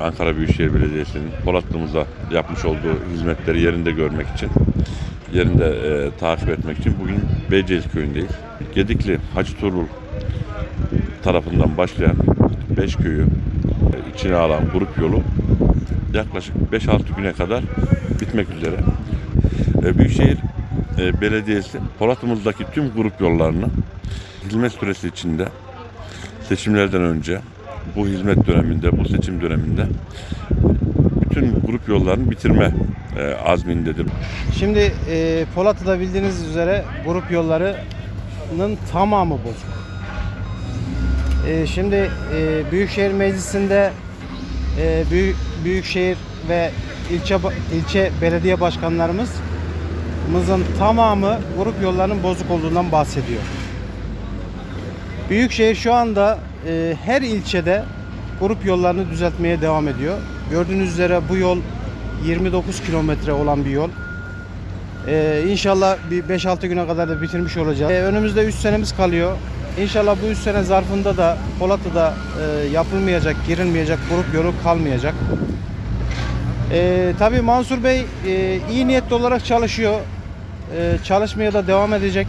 Ankara Büyükşehir Belediyesi'nin Polatlı'mıza yapmış olduğu hizmetleri yerinde görmek için, yerinde e, takip etmek için bugün Beyceğiz köyündeyiz. Gedikli Hacı Turul tarafından başlayan 5 köyü e, içine alan grup yolu yaklaşık 5-6 güne kadar bitmek üzere. E, Büyükşehir e, Belediyesi Polatlı'mızdaki tüm grup yollarını hizmet süresi içinde seçimlerden önce bu hizmet döneminde, bu seçim döneminde bütün grup yollarını bitirme e, azmindedir. Şimdi e, Polatlı'da bildiğiniz üzere grup yollarının tamamı bozuk. E, şimdi e, Büyükşehir Meclisi'nde e, büyük, Büyükşehir ve ilçe ilçe belediye başkanlarımızın tamamı grup yollarının bozuk olduğundan bahsediyor. Büyükşehir şu anda e, her ilçede grup yollarını düzeltmeye devam ediyor. Gördüğünüz üzere bu yol 29 kilometre olan bir yol. Ee, inşallah bir 5-6 güne kadar da bitirmiş olacağız. Ee, önümüzde 3 senemiz kalıyor. İnşallah bu 3 sene zarfında da Polatlı'da e, yapılmayacak, girilmeyecek grup yolu kalmayacak. Ee, tabii Mansur Bey e, iyi niyetli olarak çalışıyor. Ee, çalışmaya da devam edecek.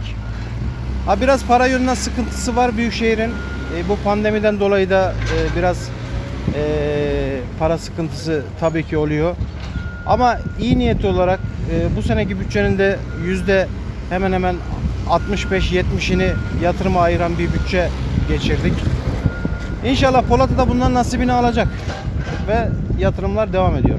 Ha, biraz para yönünden sıkıntısı var Büyükşehir'in. E, bu pandemiden dolayı da e, biraz e, para sıkıntısı tabii ki oluyor. Ama iyi niyetli olarak e, bu seneki bütçenin de yüzde hemen hemen 65-70'ini yatırıma ayıran bir bütçe geçirdik. İnşallah Polat'ı da bundan nasibini alacak ve yatırımlar devam ediyor.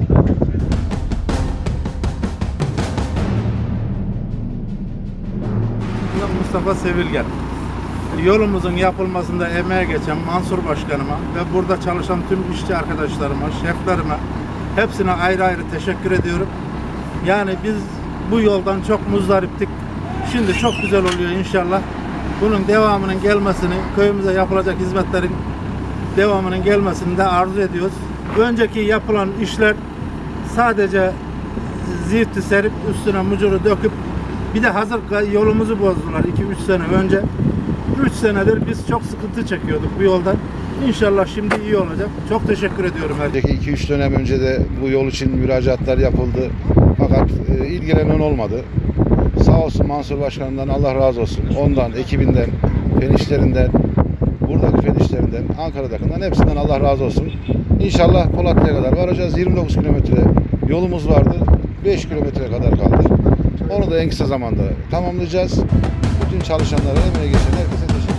Mustafa Sevilgen. Yolumuzun yapılmasında emeğe geçen Mansur Başkanıma ve burada çalışan tüm işçi arkadaşlarıma, şeflerime hepsine ayrı ayrı teşekkür ediyorum. Yani biz bu yoldan çok muzdariptik. Şimdi çok güzel oluyor inşallah. Bunun devamının gelmesini, köyümüze yapılacak hizmetlerin devamının gelmesini de arzu ediyoruz. Önceki yapılan işler sadece zifti serip üstüne mucuru döküp bir de hazır yolumuzu bozdular 2-3 sene önce. 3 senedir biz çok sıkıntı çekiyorduk bu yoldan. İnşallah şimdi iyi olacak. Çok teşekkür ediyorum. Önceki 2-3 dönem önce de bu yol için müracaatlar yapıldı. Fakat e, ilgilenen olmadı. Sağ olsun Mansur Başkan'dan Allah razı olsun. Ondan, ekibinden, fen işlerinden, buradaki fen işlerinden, Ankara'dakinden hepsinden Allah razı olsun. İnşallah Polatlı'ya kadar varacağız. 29 kilometre yolumuz vardı. 5 kilometre kadar kaldı. Onu da en kısa zamanda tamamlayacağız. Bütün çalışanlara, emeğe geçen herkese teşekkür ederim.